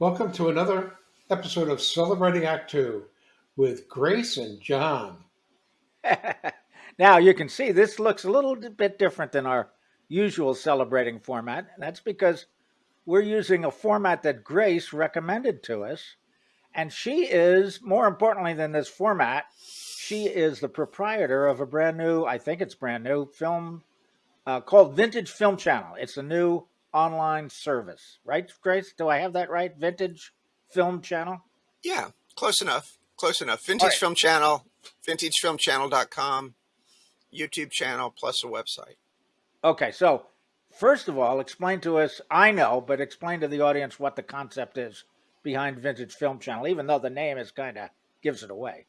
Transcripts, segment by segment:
Welcome to another episode of Celebrating Act Two with Grace and John. now you can see this looks a little bit different than our usual celebrating format. That's because we're using a format that Grace recommended to us. And she is, more importantly than this format, she is the proprietor of a brand new, I think it's brand new, film uh, called Vintage Film Channel. It's a new online service, right, Grace? Do I have that right? Vintage Film Channel? Yeah, close enough. Close enough. Vintage right. Film Channel, vintagefilmchannel.com, YouTube channel, plus a website. Okay, so first of all, explain to us, I know, but explain to the audience what the concept is behind Vintage Film Channel, even though the name is kind of gives it away.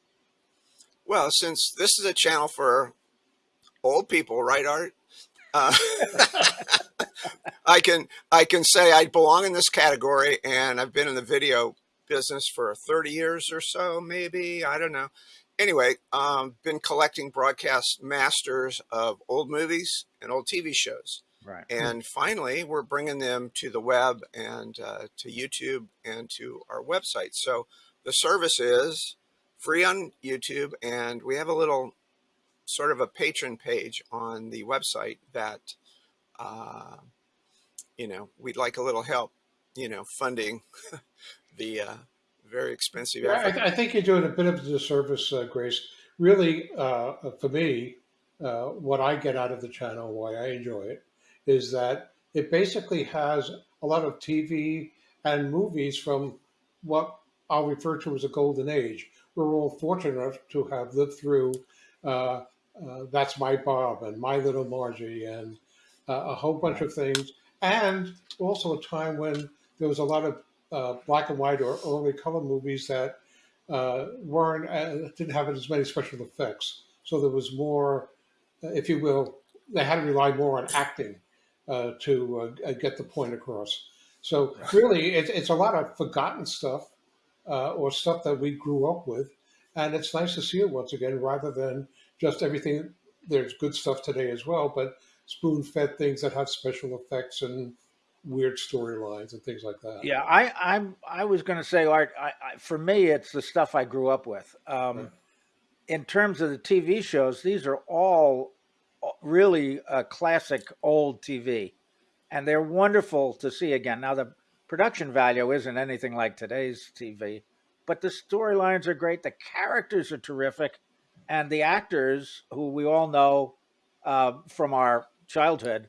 Well, since this is a channel for old people, right, Art? Uh, I can I can say I belong in this category, and I've been in the video business for 30 years or so, maybe I don't know. Anyway, um, been collecting broadcast masters of old movies and old TV shows. Right. And finally, we're bringing them to the web and uh, to YouTube and to our website. So the service is free on YouTube, and we have a little sort of a patron page on the website that, uh, you know, we'd like a little help, you know, funding the uh, very expensive. Yeah, I, I, think you're doing a bit of a disservice, uh, Grace. Really, uh, for me, uh, what I get out of the channel, why I enjoy it, is that it basically has a lot of TV and movies from what I'll refer to as a golden age. We're all fortunate enough to have lived through uh, uh, That's My Bob and My Little Margie and uh, a whole bunch of things. And also a time when there was a lot of uh, black and white or early color movies that uh, weren't uh, didn't have as many special effects. So there was more, if you will, they had to rely more on acting to get the point across. So really, it, it's a lot of forgotten stuff or stuff that we grew up with, and it's nice to see it once again rather than just everything. There's good stuff today as well, but spoon-fed things that have special effects and weird storylines and things like that. Yeah, I I'm I was going to say Art. I, I, for me, it's the stuff I grew up with. Um, yeah. In terms of the TV shows, these are all really uh, classic old TV, and they're wonderful to see again. Now the production value isn't anything like today's TV, but the storylines are great. The characters are terrific, and the actors who we all know uh, from our childhood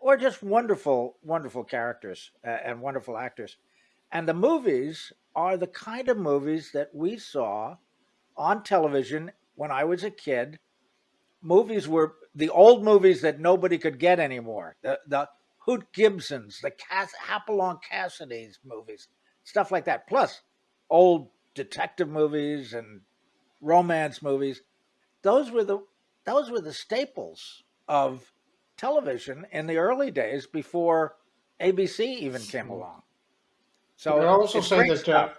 or just wonderful, wonderful characters uh, and wonderful actors. And the movies are the kind of movies that we saw on television when I was a kid. Movies were the old movies that nobody could get anymore. The the Hoot Gibsons, the Cass, Hopalong Cassidy's movies, stuff like that. Plus, old detective movies and romance movies. Those were the those were the staples of television in the early days before ABC even came hmm. along. So I also say that uh,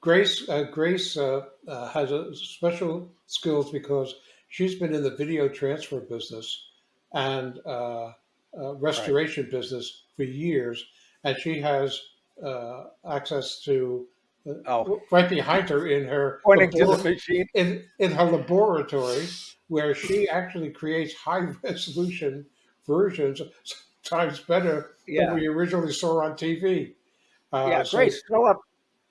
Grace uh, Grace uh, uh, has a special skills because she's been in the video transfer business and uh, uh, restoration right. business for years, and she has access to. Oh. Right behind her in her pointing to the machine in, in her laboratory, where she actually creates high resolution versions, sometimes better yeah. than we originally saw on TV. Uh, yeah, so, Grace, throw up,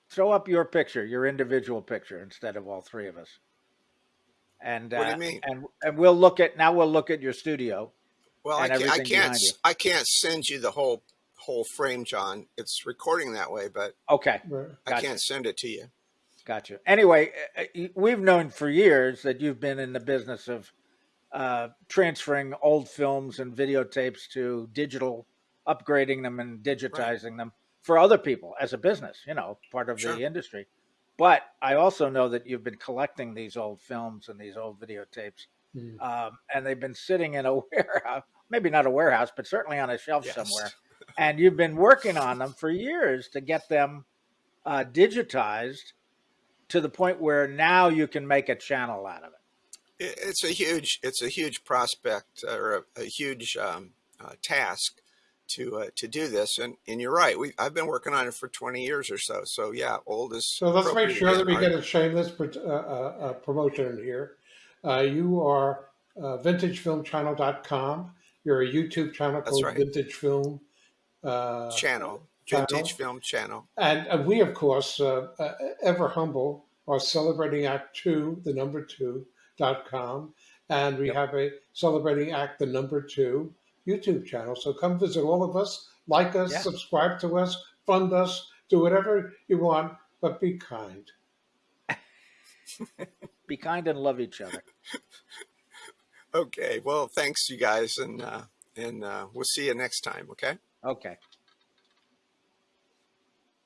throw up your picture, your individual picture, instead of all three of us. And what do you uh, mean? And and we'll look at now. We'll look at your studio. Well, I can't. I can't, I can't send you the whole whole frame, John. It's recording that way, but okay, gotcha. I can't send it to you. Gotcha. Anyway, uh, we've known for years that you've been in the business of uh, transferring old films and videotapes to digital, upgrading them and digitizing right. them for other people as a business, you know, part of sure. the industry. But I also know that you've been collecting these old films and these old videotapes, mm. um, and they've been sitting in a warehouse, maybe not a warehouse, but certainly on a shelf yes. somewhere. And you've been working on them for years to get them uh, digitized to the point where now you can make a channel out of it it's a huge it's a huge prospect or a, a huge um, uh, task to uh, to do this. And and you're right. We I've been working on it for 20 years or so. So yeah, old is So let's make sure that we get a shameless pr- uh, uh, uh, promotion in here. Uh, you are uh, vintagefilmchannel.com. You're a YouTube channel That's called right. Vintage Film. Uh, channel, channel. vintage film channel. and, and we, of course, uh, uh, ever humble, are celebrating Act Two, the number two dot com, and we Yep. have a celebrating Act the number two YouTube channel. So come visit all of us, like us, Yeah. subscribe to us, fund us, do whatever you want, but be kind. Be kind and love each other. Okay. Well, thanks you guys, and uh, and uh, we'll see you next time. Okay. Okay.